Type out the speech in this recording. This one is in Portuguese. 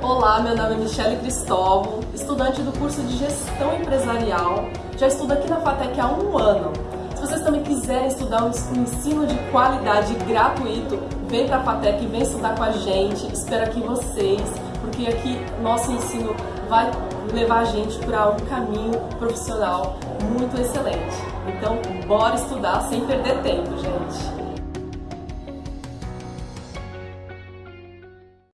Olá, meu nome é Michele Cristóvão, estudante do curso de Gestão Empresarial. Já estudo aqui na FATEC há um ano. Se vocês também quiserem estudar um ensino de qualidade gratuito, vem para a FATEC, vem estudar com a gente. Espero aqui vocês, porque aqui nosso ensino vai levar a gente para um caminho profissional muito excelente. Então, bora estudar sem perder tempo, gente!